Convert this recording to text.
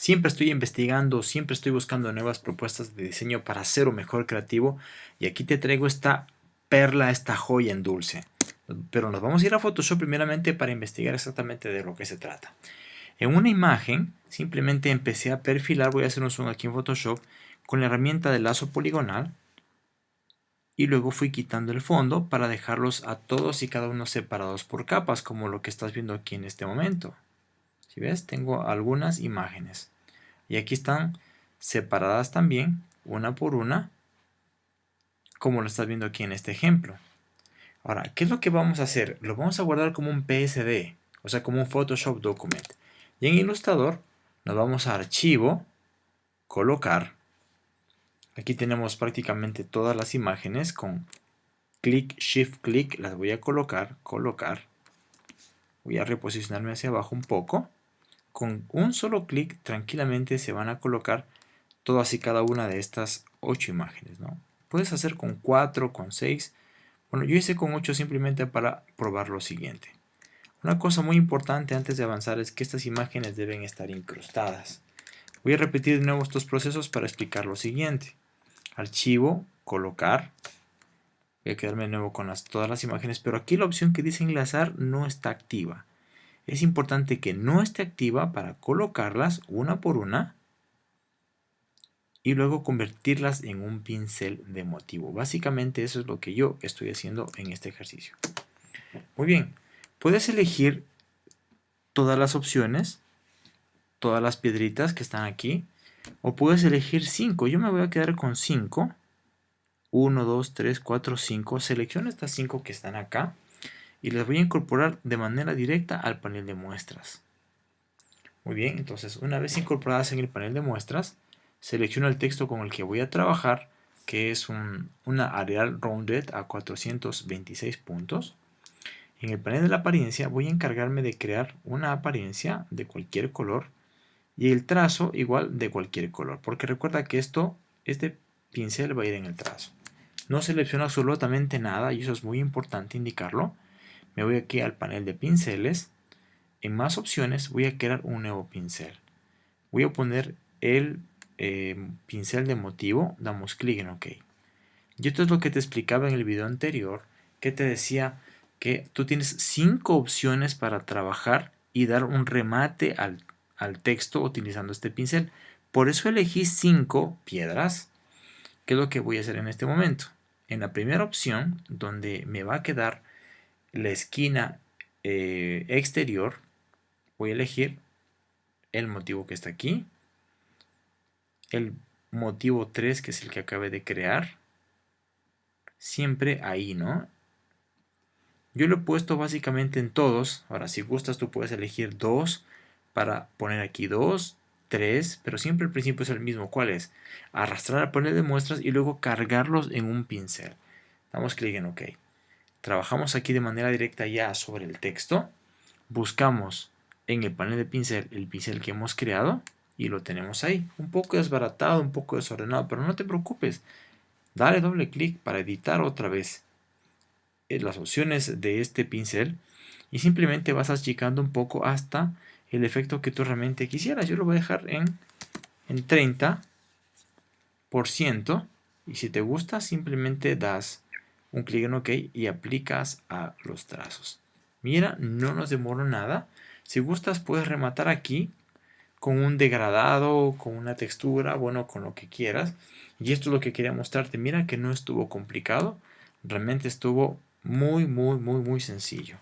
Siempre estoy investigando, siempre estoy buscando nuevas propuestas de diseño para ser un mejor creativo. Y aquí te traigo esta perla, esta joya en dulce. Pero nos vamos a ir a Photoshop primeramente para investigar exactamente de lo que se trata. En una imagen, simplemente empecé a perfilar, voy a hacer un zoom aquí en Photoshop, con la herramienta de lazo poligonal. Y luego fui quitando el fondo para dejarlos a todos y cada uno separados por capas, como lo que estás viendo aquí en este momento. Si ves, tengo algunas imágenes. Y aquí están separadas también, una por una, como lo estás viendo aquí en este ejemplo. Ahora, ¿qué es lo que vamos a hacer? Lo vamos a guardar como un PSD, o sea, como un Photoshop Document. Y en Illustrator nos vamos a Archivo, Colocar. Aquí tenemos prácticamente todas las imágenes con clic, shift, clic, las voy a colocar, colocar. Voy a reposicionarme hacia abajo un poco. Con un solo clic tranquilamente se van a colocar todas y cada una de estas ocho imágenes. ¿no? Puedes hacer con 4, con 6. Bueno, yo hice con 8 simplemente para probar lo siguiente. Una cosa muy importante antes de avanzar es que estas imágenes deben estar incrustadas. Voy a repetir de nuevo estos procesos para explicar lo siguiente. Archivo, colocar. Voy a quedarme de nuevo con todas las imágenes, pero aquí la opción que dice enlazar no está activa. Es importante que no esté activa para colocarlas una por una y luego convertirlas en un pincel de motivo. Básicamente eso es lo que yo estoy haciendo en este ejercicio. Muy bien, puedes elegir todas las opciones, todas las piedritas que están aquí, o puedes elegir 5. Yo me voy a quedar con 5. 1, 2, 3, 4, 5. Selecciono estas 5 que están acá y las voy a incorporar de manera directa al panel de muestras. Muy bien, entonces una vez incorporadas en el panel de muestras, selecciono el texto con el que voy a trabajar, que es un, una Arial Rounded a 426 puntos. En el panel de la apariencia voy a encargarme de crear una apariencia de cualquier color y el trazo igual de cualquier color, porque recuerda que esto, este pincel va a ir en el trazo. No selecciono absolutamente nada y eso es muy importante indicarlo. Me voy aquí al panel de pinceles. En más opciones voy a crear un nuevo pincel. Voy a poner el eh, pincel de motivo, damos clic en OK. Y esto es lo que te explicaba en el video anterior, que te decía que tú tienes cinco opciones para trabajar y dar un remate al, al texto utilizando este pincel. Por eso elegí cinco piedras, que es lo que voy a hacer en este momento. En la primera opción, donde me va a quedar la esquina eh, exterior, voy a elegir el motivo que está aquí, el motivo 3, que es el que acabé de crear, siempre ahí, ¿no? Yo lo he puesto básicamente en todos. Ahora, si gustas, tú puedes elegir dos para poner aquí dos, tres, pero siempre el principio es el mismo. ¿Cuál es? Arrastrar al panel de muestras y luego cargarlos en un pincel. Damos clic en OK. Trabajamos aquí de manera directa ya sobre el texto. Buscamos en el panel de pincel el pincel que hemos creado y lo tenemos ahí. Un poco desbaratado, un poco desordenado, pero no te preocupes. Dale doble clic para editar otra vez las opciones de este pincel y simplemente vas achicando un poco hasta el efecto que tú realmente quisieras. Yo lo voy a dejar en, en 30% y si te gusta simplemente das un clic en OK y aplicas a los trazos. Mira, no nos demoró nada. Si gustas puedes rematar aquí con un degradado, con una textura, bueno, con lo que quieras. Y esto es lo que quería mostrarte. Mira que no estuvo complicado, realmente estuvo muy, muy, muy, muy sencillo.